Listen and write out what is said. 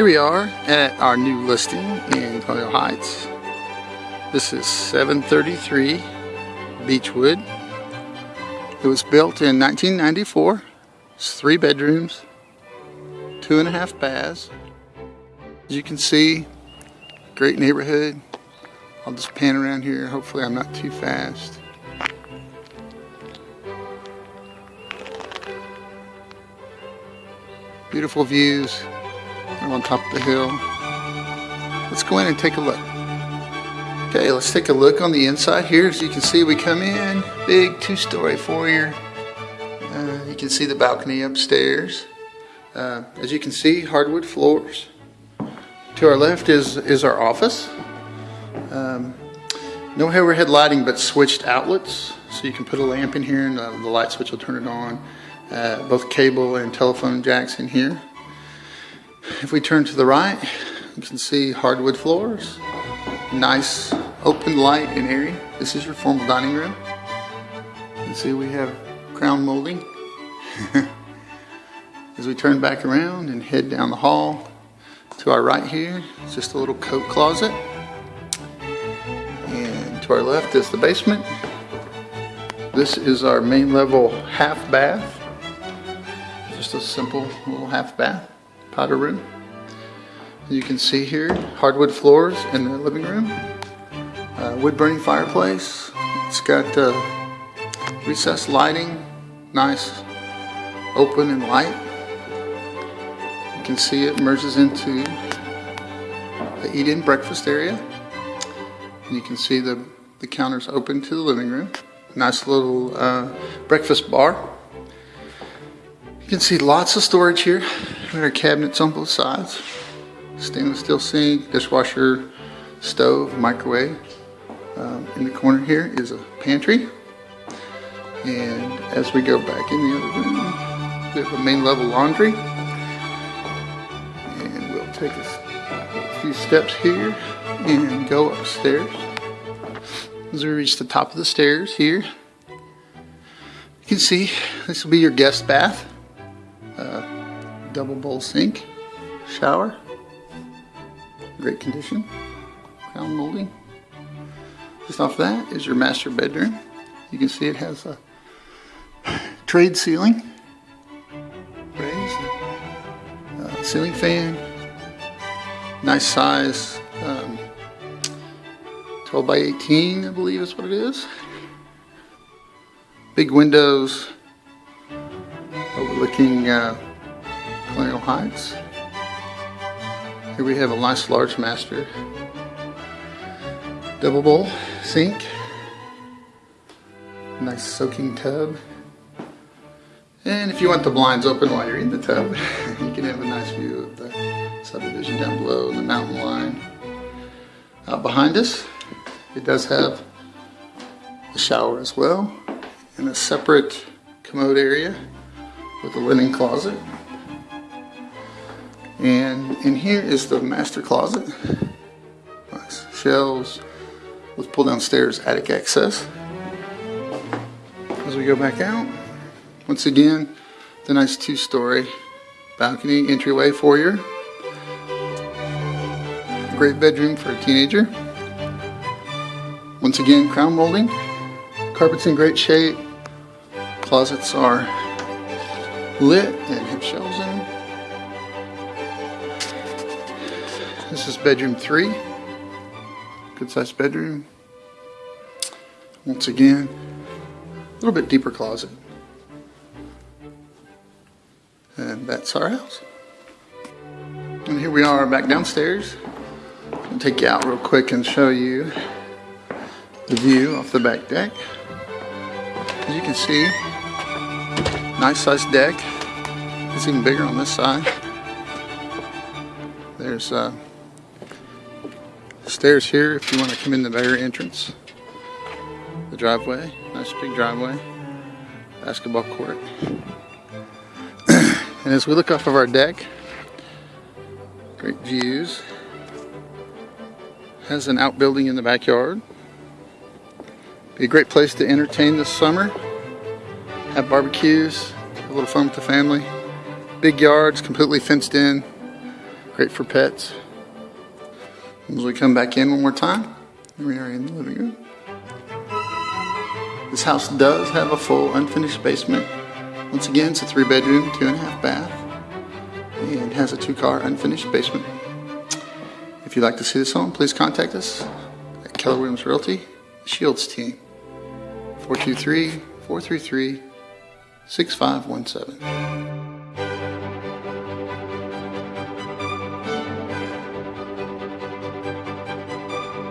Here we are at our new listing in Colonial Heights. This is 733 Beechwood. It was built in 1994. It's three bedrooms, two and a half baths. As you can see, great neighborhood. I'll just pan around here. Hopefully I'm not too fast. Beautiful views on top of the hill. Let's go in and take a look. Okay, let's take a look on the inside here. As you can see, we come in, big two-story foyer. Uh, you can see the balcony upstairs. Uh, as you can see, hardwood floors. To our left is, is our office. Um, no overhead lighting, but switched outlets. So you can put a lamp in here and uh, the light switch will turn it on. Uh, both cable and telephone jacks in here. If we turn to the right, you can see hardwood floors, nice open light and airy. This is your formal dining room. You can see we have crown molding. As we turn back around and head down the hall, to our right here, it's just a little coat closet. And to our left is the basement. This is our main level half bath. Just a simple little half bath powder room. You can see here hardwood floors in the living room, uh, wood burning fireplace. It's got uh, recessed lighting, nice, open and light. You can see it merges into the eat-in breakfast area. And you can see the, the counters open to the living room. Nice little uh, breakfast bar. You can see lots of storage here. We our cabinets on both sides. Stainless steel sink, dishwasher, stove, microwave. Um, in the corner here is a pantry. And as we go back in the other room, we have a main level laundry. And we'll take a few steps here and go upstairs. As we reach the top of the stairs here, you can see this will be your guest bath. Double bowl sink, shower, great condition, crown molding. Just off that is your master bedroom. You can see it has a tray ceiling, raised, uh, ceiling fan, nice size, um, 12 by 18 I believe is what it is. Big windows overlooking uh, Colonial Heights. Here we have a nice large master double bowl sink, nice soaking tub. And if you want the blinds open while you're in the tub, you can have a nice view of the subdivision down below and the mountain line. Out behind us, it does have a shower as well and a separate commode area with a linen closet. And in here is the master closet. Nice shelves with pull down stairs attic access. As we go back out, once again, the nice two-story balcony entryway foyer. Great bedroom for a teenager. Once again, crown molding. Carpet's in great shape. Closets are lit and have shelves in. This is bedroom three. Good sized bedroom. Once again, a little bit deeper closet. And that's our house. And here we are back downstairs. I'll take you out real quick and show you the view off the back deck. As you can see, nice sized deck. It's even bigger on this side. There's uh, stairs here if you want to come in the rear entrance. The driveway, nice big driveway, basketball court. and as we look off of our deck, great views. Has an outbuilding in the backyard. Be a great place to entertain this summer. Have barbecues, have a little fun with the family. Big yards, completely fenced in. Great for pets. As we come back in one more time, here we are in the living room. This house does have a full unfinished basement. Once again, it's a three bedroom, two and a half bath, and has a two car unfinished basement. If you'd like to see this home, please contact us at Keller Williams Realty, Shields team, 423 433 6517.